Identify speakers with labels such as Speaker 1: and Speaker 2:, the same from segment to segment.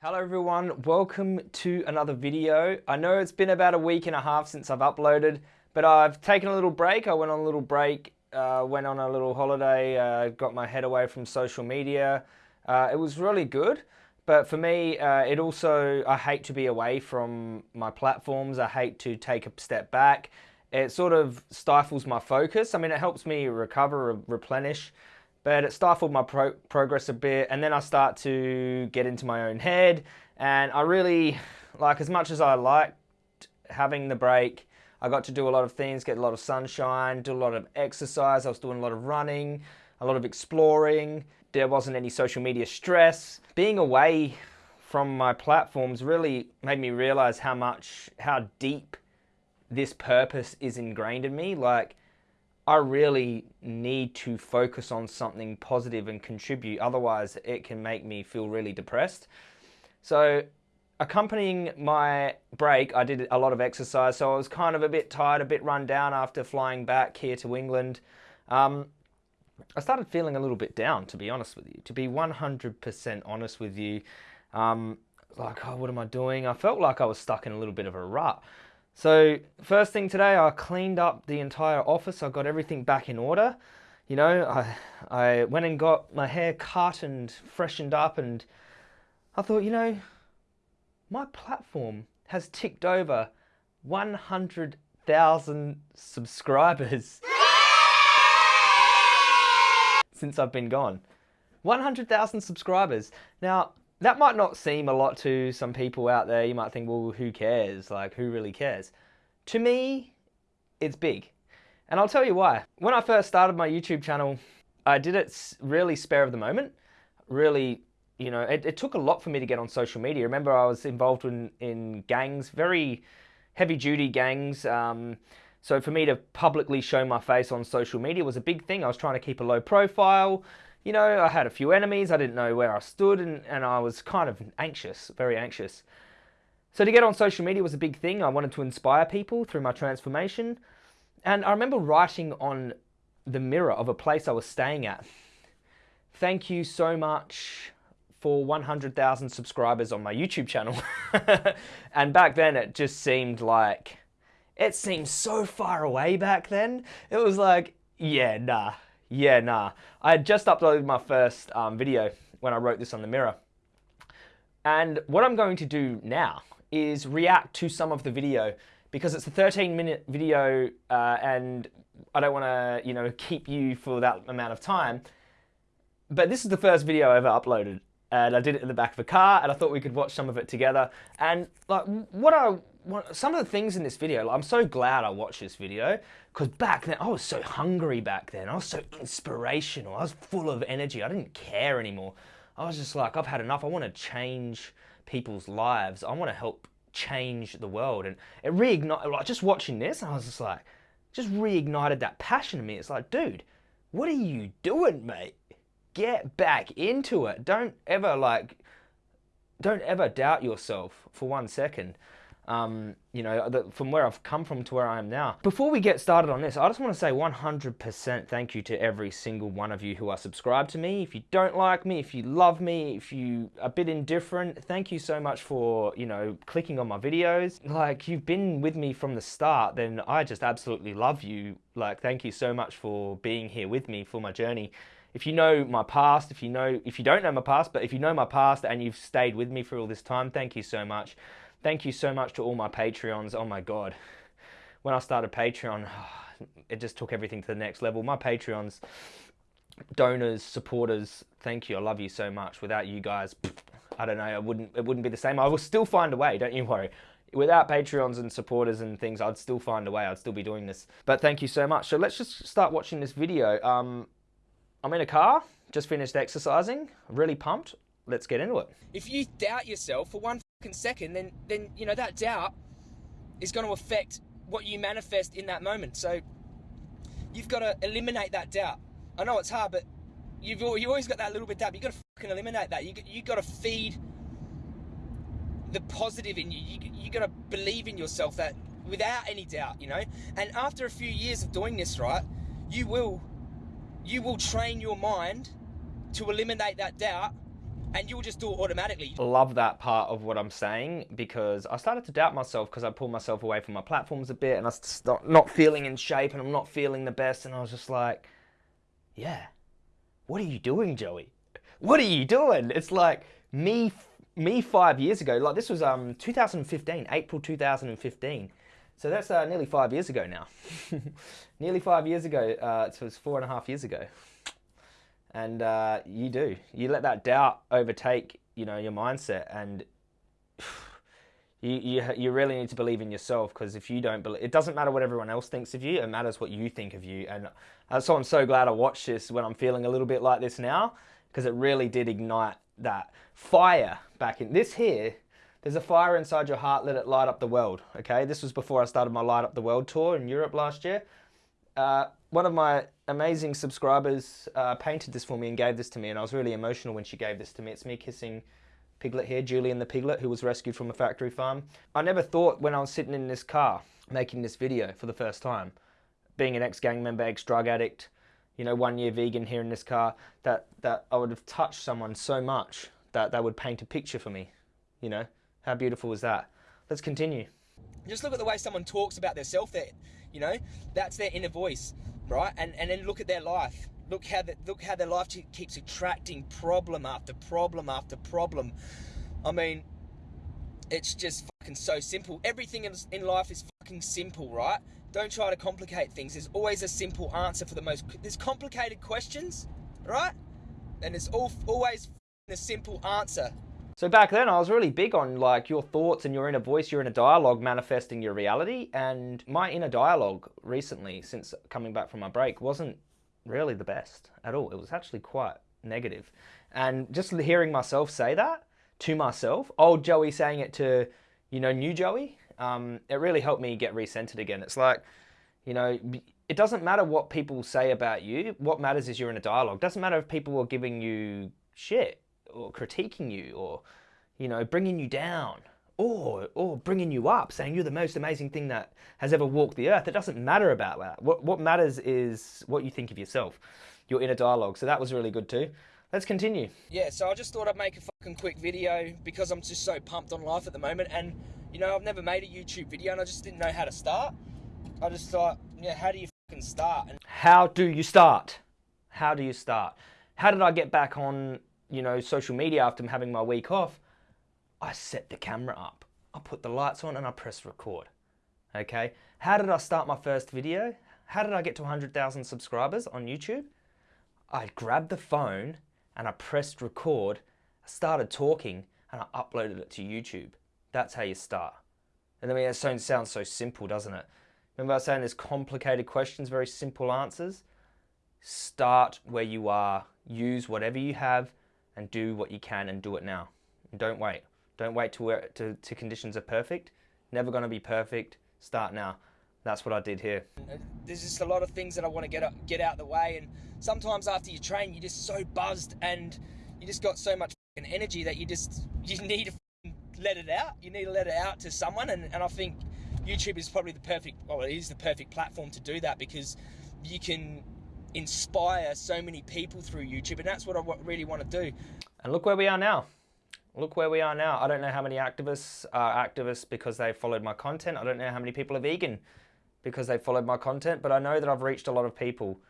Speaker 1: Hello everyone, welcome to another video. I know it's been about a week and a half since I've uploaded, but I've taken a little break. I went on a little break, uh, went on a little holiday, uh, got my head away from social media. Uh, it was really good, but for me, uh, it also, I hate to be away from my platforms. I hate to take a step back. It sort of stifles my focus. I mean, it helps me recover, replenish, but it stifled my pro progress a bit. And then I start to get into my own head. And I really, like, as much as I liked having the break, I got to do a lot of things, get a lot of sunshine, do a lot of exercise. I was doing a lot of running, a lot of exploring. There wasn't any social media stress. Being away from my platforms really made me realize how much, how deep this purpose is ingrained in me. Like, I really need to focus on something positive and contribute. Otherwise, it can make me feel really depressed. So, accompanying my break, I did a lot of exercise. So, I was kind of a bit tired, a bit run down after flying back here to England. Um, I started feeling a little bit down, to be honest with you. To be 100% honest with you, um, like, oh, what am I doing? I felt like I was stuck in a little bit of a rut. So first thing today, I cleaned up the entire office. I got everything back in order. You know, I, I went and got my hair cut and freshened up and I thought, you know, my platform has ticked over 100,000 subscribers since I've been gone. 100,000 subscribers. Now, that might not seem a lot to some people out there. You might think, well, who cares? Like, who really cares? To me, it's big. And I'll tell you why. When I first started my YouTube channel, I did it really spare of the moment. Really, you know, it, it took a lot for me to get on social media. Remember, I was involved in, in gangs, very heavy duty gangs. Um, so for me to publicly show my face on social media was a big thing. I was trying to keep a low profile you know, I had a few enemies, I didn't know where I stood, and, and I was kind of anxious, very anxious. So to get on social media was a big thing. I wanted to inspire people through my transformation. And I remember writing on the mirror of a place I was staying at, thank you so much for 100,000 subscribers on my YouTube channel. and back then it just seemed like, it seemed so far away back then. It was like, yeah, nah, yeah, nah. I had just uploaded my first um, video when I wrote this on the mirror. And what I'm going to do now is react to some of the video because it's a 13 minute video uh, and I don't want to, you know, keep you for that amount of time. But this is the first video I ever uploaded and I did it in the back of a car and I thought we could watch some of it together. And like what I what, some of the things in this video, like, I'm so glad I watched this video because back then I was so hungry back then. I was so inspirational. I was full of energy. I didn't care anymore. I was just like, I've had enough. I want to change people's lives. I want to help change the world. And it reignited, like just watching this, I was just like, just reignited that passion in me. It's like, dude, what are you doing, mate? Get back into it. Don't ever like, don't ever doubt yourself for one second um, you know, the, from where I've come from to where I am now. Before we get started on this, I just want to say 100% thank you to every single one of you who are subscribed to me. If you don't like me, if you love me, if you are a bit indifferent, thank you so much for, you know, clicking on my videos. Like, you've been with me from the start, then I just absolutely love you. Like, thank you so much for being here with me for my journey if you know my past, if you know, if you don't know my past, but if you know my past and you've stayed with me for all this time, thank you so much. Thank you so much to all my Patreons. Oh my God. When I started Patreon, it just took everything to the next level. My Patreons, donors, supporters, thank you. I love you so much. Without you guys, I don't know, it wouldn't, it wouldn't be the same. I will still find a way, don't you worry. Without Patreons and supporters and things, I'd still find a way. I'd still be doing this. But thank you so much. So let's just start watching this video. Um, I'm in a car, just finished exercising, really pumped. Let's get into it.
Speaker 2: If you doubt yourself for one second, then then you know that doubt is going to affect what you manifest in that moment. So you've got to eliminate that doubt. I know it's hard, but you've you always got that little bit doubt. You've got to fucking eliminate that. You you got to feed the positive in you. You you got to believe in yourself that without any doubt, you know. And after a few years of doing this, right, you will you will train your mind to eliminate that doubt and you'll just do it automatically.
Speaker 1: love that part of what I'm saying because I started to doubt myself because I pulled myself away from my platforms a bit and I started not feeling in shape and I'm not feeling the best and I was just like, yeah, what are you doing, Joey? What are you doing? It's like me, me five years ago. Like this was um 2015, April 2015. So that's uh, nearly five years ago now. nearly five years ago. Uh, so it was four and a half years ago and uh, you do. You let that doubt overtake, you know, your mindset, and you you you really need to believe in yourself because if you don't believe, it doesn't matter what everyone else thinks of you. It matters what you think of you. And uh, so I'm so glad I watched this when I'm feeling a little bit like this now because it really did ignite that fire back in this here. There's a fire inside your heart. Let it light up the world. Okay, this was before I started my light up the world tour in Europe last year. Uh, one of my amazing subscribers uh, painted this for me and gave this to me, and I was really emotional when she gave this to me. It's me kissing Piglet here, Julian the Piglet, who was rescued from a factory farm. I never thought when I was sitting in this car making this video for the first time, being an ex-gang member, ex-drug addict, you know, one year vegan here in this car, that, that I would have touched someone so much that they would paint a picture for me. You know, how beautiful is that? Let's continue.
Speaker 2: Just look at the way someone talks about their self there. You know, that's their inner voice, right? And and then look at their life. Look how that look how their life keeps attracting problem after problem after problem. I mean, it's just fucking so simple. Everything in life is fucking simple, right? Don't try to complicate things. There's always a simple answer for the most. There's complicated questions, right? And it's all always the simple answer.
Speaker 1: So back then I was really big on like your thoughts and your inner voice, your inner dialogue manifesting your reality. And my inner dialogue recently, since coming back from my break, wasn't really the best at all. It was actually quite negative. And just hearing myself say that to myself, old Joey saying it to, you know, new Joey, um, it really helped me get recentered again. It's like, you know, it doesn't matter what people say about you. What matters is you're in a dialogue. It doesn't matter if people are giving you shit or critiquing you or, you know, bringing you down or, or bringing you up, saying you're the most amazing thing that has ever walked the earth. It doesn't matter about that. What, what matters is what you think of yourself, your inner dialogue. So that was really good too. Let's continue.
Speaker 2: Yeah, so I just thought I'd make a fucking quick video because I'm just so pumped on life at the moment. And, you know, I've never made a YouTube video and I just didn't know how to start. I just thought, yeah, how do you fucking start? And
Speaker 1: how do you start? How do you start? How did I get back on you know, social media after having my week off, I set the camera up. I put the lights on and I press record. Okay, how did I start my first video? How did I get to 100,000 subscribers on YouTube? I grabbed the phone and I pressed record, I started talking and I uploaded it to YouTube. That's how you start. And I mean, it sounds so simple, doesn't it? Remember I was saying there's complicated questions, very simple answers? Start where you are, use whatever you have, and do what you can and do it now. Don't wait. Don't wait to where to, to conditions are perfect. Never going to be perfect. Start now. That's what I did here.
Speaker 2: There's just a lot of things that I want to get up, get out of the way, and sometimes after you train, you're just so buzzed and you just got so much energy that you just you need to let it out. You need to let it out to someone, and, and I think YouTube is probably the perfect. Well, it is the perfect platform to do that because you can inspire so many people through YouTube, and that's what I really want to do.
Speaker 1: And look where we are now. Look where we are now. I don't know how many activists are activists because they followed my content. I don't know how many people are vegan because they followed my content, but I know that I've reached a lot of people,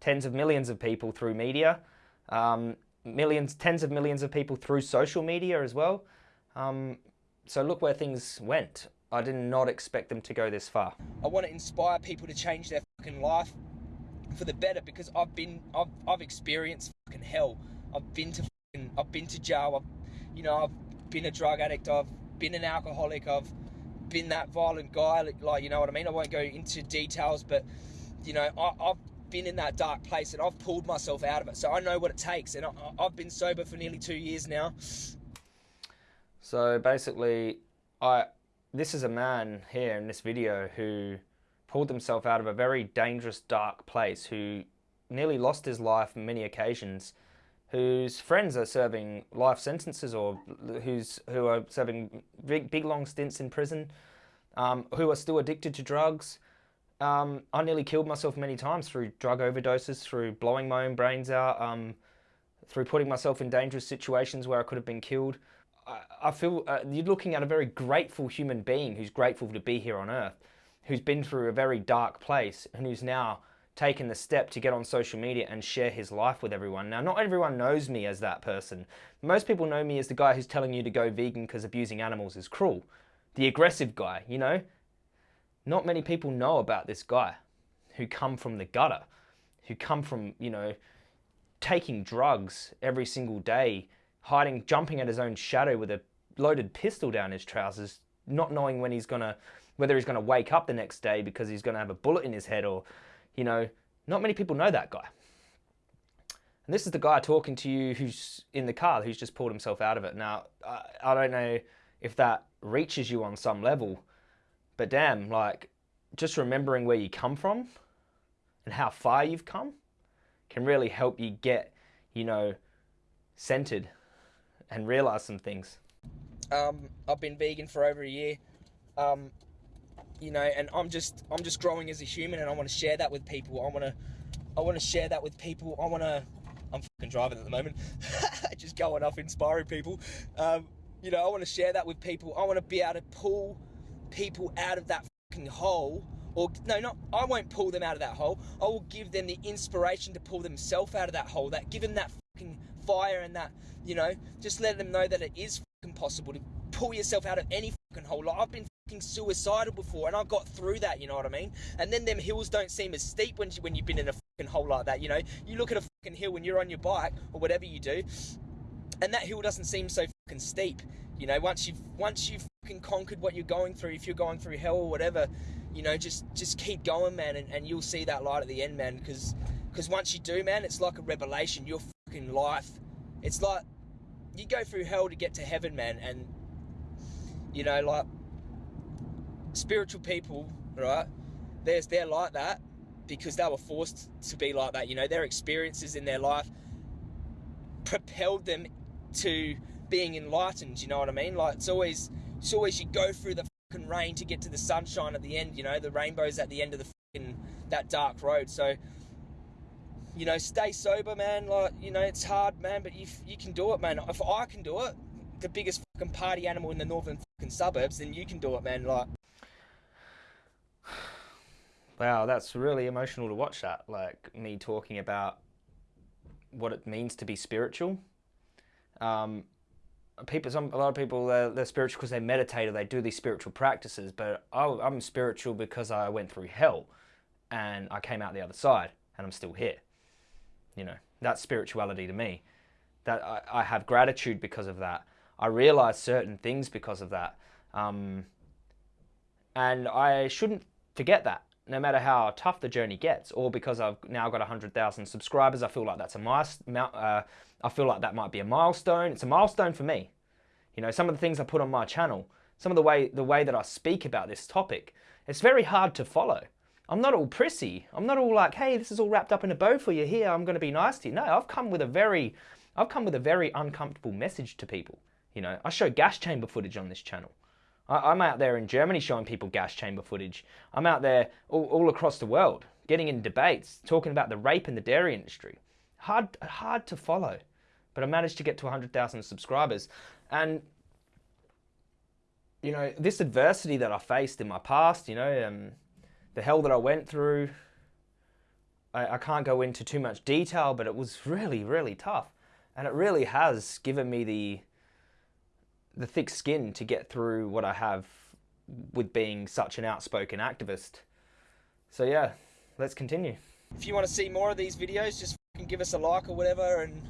Speaker 1: tens of millions of people through media, um, millions, tens of millions of people through social media as well. Um, so look where things went. I did not expect them to go this far.
Speaker 2: I want to inspire people to change their fucking life for the better because I've been I've I've experienced fucking hell. I've been to fucking, I've been to jail. I've you know I've been a drug addict. I've been an alcoholic. I've been that violent guy. Like you know what I mean. I won't go into details, but you know I, I've been in that dark place and I've pulled myself out of it. So I know what it takes, and I, I've been sober for nearly two years now.
Speaker 1: So basically, I this is a man here in this video who pulled himself out of a very dangerous, dark place, who nearly lost his life on many occasions, whose friends are serving life sentences or who's, who are serving big, big long stints in prison, um, who are still addicted to drugs. Um, I nearly killed myself many times through drug overdoses, through blowing my own brains out, um, through putting myself in dangerous situations where I could have been killed. I, I feel uh, you're looking at a very grateful human being who's grateful to be here on earth, who's been through a very dark place and who's now taken the step to get on social media and share his life with everyone. Now, not everyone knows me as that person. Most people know me as the guy who's telling you to go vegan because abusing animals is cruel. The aggressive guy, you know? Not many people know about this guy who come from the gutter, who come from, you know, taking drugs every single day, hiding, jumping at his own shadow with a loaded pistol down his trousers, not knowing when he's gonna, whether he's gonna wake up the next day because he's gonna have a bullet in his head or you know, not many people know that guy. And this is the guy talking to you who's in the car, who's just pulled himself out of it. Now, I, I don't know if that reaches you on some level, but damn, like, just remembering where you come from and how far you've come can really help you get, you know, centered and realize some things.
Speaker 2: Um, I've been vegan for over a year. Um, you know, and I'm just I'm just growing as a human, and I want to share that with people. I want to I want to share that with people. I want to I'm fucking driving at the moment, just going off inspiring people. Um, you know, I want to share that with people. I want to be able to pull people out of that fucking hole. Or no, not I won't pull them out of that hole. I will give them the inspiration to pull themselves out of that hole. That give them that fucking fire and that you know, just let them know that it is fucking possible to pull yourself out of any fucking hole. Like I've been suicidal before, and I got through that. You know what I mean? And then them hills don't seem as steep when when you've been in a fucking hole like that. You know, you look at a fucking hill when you're on your bike or whatever you do, and that hill doesn't seem so fucking steep. You know, once you've once you've fucking conquered what you're going through, if you're going through hell or whatever, you know, just just keep going, man, and, and you'll see that light at the end, man. Because because once you do, man, it's like a revelation. Your fucking life, it's like you go through hell to get to heaven, man, and you know, like spiritual people, right? There's they're like that because they were forced to be like that. You know, their experiences in their life propelled them to being enlightened. You know what I mean? Like it's always it's always you go through the fucking rain to get to the sunshine at the end. You know, the rainbow's at the end of the fucking that dark road. So you know, stay sober, man. Like you know, it's hard, man, but you you can do it, man. If I can do it, the biggest fucking party animal in the northern fucking suburbs, then you can do it, man. Like
Speaker 1: Wow, that's really emotional to watch that. Like me talking about what it means to be spiritual. Um, people, some, a lot of people, they're, they're spiritual because they meditate or they do these spiritual practices. But I, I'm spiritual because I went through hell and I came out the other side and I'm still here. You know, that's spirituality to me. That I, I have gratitude because of that. I realize certain things because of that. Um, and I shouldn't forget that no matter how tough the journey gets, or because I've now got 100,000 subscribers, I feel like that's a. Uh, I feel like that might be a milestone. It's a milestone for me. You know, some of the things I put on my channel, some of the way the way that I speak about this topic, it's very hard to follow. I'm not all prissy. I'm not all like, hey, this is all wrapped up in a bow for you here. I'm going to be nice to you. No, I've come with a very, I've come with a very uncomfortable message to people. You know, I show gas chamber footage on this channel. I, am out there in Germany showing people gas chamber footage. I'm out there all, all across the world getting in debates, talking about the rape in the dairy industry. Hard, hard to follow, but I managed to get to 100,000 subscribers. And, you know, this adversity that I faced in my past, you know, um, the hell that I went through, I, I can't go into too much detail, but it was really, really tough. And it really has given me the the thick skin to get through what I have with being such an outspoken activist. So yeah, let's continue.
Speaker 2: If you want to see more of these videos, just give us a like or whatever and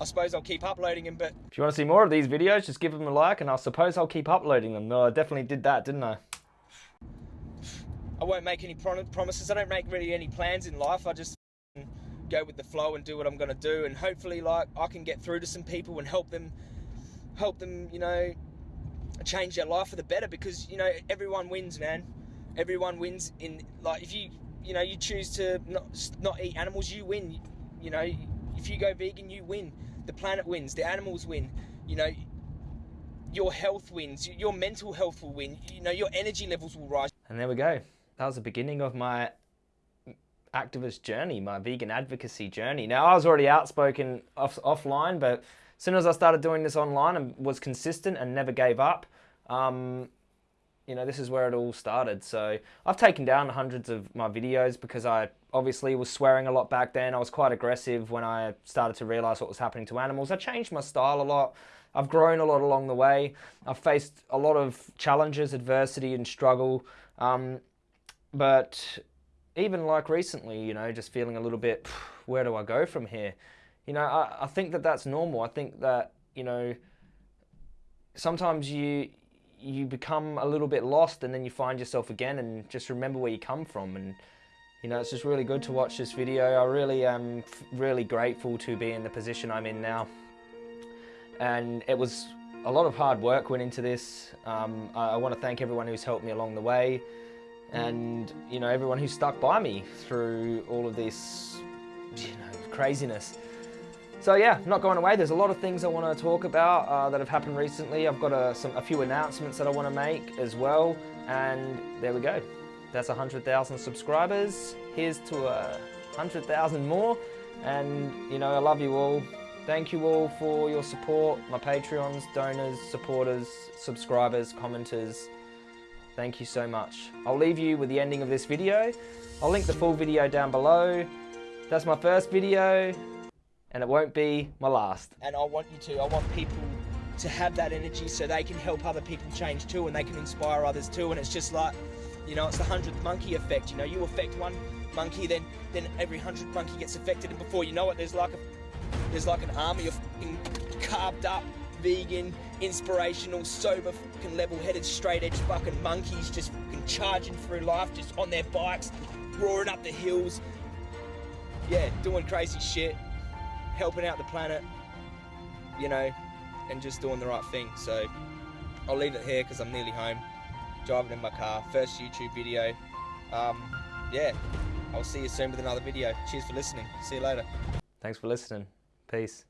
Speaker 2: I suppose I'll keep uploading them, but...
Speaker 1: If you want to see more of these videos, just give them a like and I suppose I'll keep uploading them. No, I definitely did that, didn't I?
Speaker 2: I won't make any promises. I don't make really any plans in life. I just go with the flow and do what I'm going to do and hopefully like I can get through to some people and help them help them, you know, change their life for the better because, you know, everyone wins, man. Everyone wins in, like, if you, you know, you choose to not, not eat animals, you win. You know, if you go vegan, you win. The planet wins, the animals win. You know, your health wins, your mental health will win, you know, your energy levels will rise.
Speaker 1: And there we go. That was the beginning of my activist journey, my vegan advocacy journey. Now, I was already outspoken off, offline, but as soon as I started doing this online and was consistent and never gave up, um, you know, this is where it all started. So I've taken down hundreds of my videos because I obviously was swearing a lot back then. I was quite aggressive when I started to realize what was happening to animals. I changed my style a lot. I've grown a lot along the way. I've faced a lot of challenges, adversity, and struggle. Um, but even like recently, you know, just feeling a little bit, where do I go from here? You know, I, I think that that's normal. I think that, you know, sometimes you you become a little bit lost and then you find yourself again and just remember where you come from. And you know it's just really good to watch this video. I really am really grateful to be in the position I'm in now. And it was a lot of hard work went into this. Um, I, I want to thank everyone who's helped me along the way and you know everyone who stuck by me through all of this you know craziness so yeah, not going away. There's a lot of things I want to talk about uh, that have happened recently. I've got a, some, a few announcements that I want to make as well. And there we go. That's 100,000 subscribers. Here's to a 100,000 more. And you know, I love you all. Thank you all for your support, my Patreons, donors, supporters, subscribers, commenters. Thank you so much. I'll leave you with the ending of this video. I'll link the full video down below. That's my first video and it won't be my last.
Speaker 2: And I want you to, I want people to have that energy so they can help other people change too and they can inspire others too. And it's just like, you know, it's the hundredth monkey effect. You know, you affect one monkey, then then every hundred monkey gets affected, and before you know it, there's like a there's like an army of carved up, vegan, inspirational, sober, fucking level-headed, straight-edge fucking monkeys just fucking charging through life, just on their bikes, roaring up the hills. Yeah, doing crazy shit helping out the planet, you know, and just doing the right thing. So I'll leave it here because I'm nearly home, driving in my car. First YouTube video. Um, yeah, I'll see you soon with another video. Cheers for listening. See you later.
Speaker 1: Thanks for listening. Peace.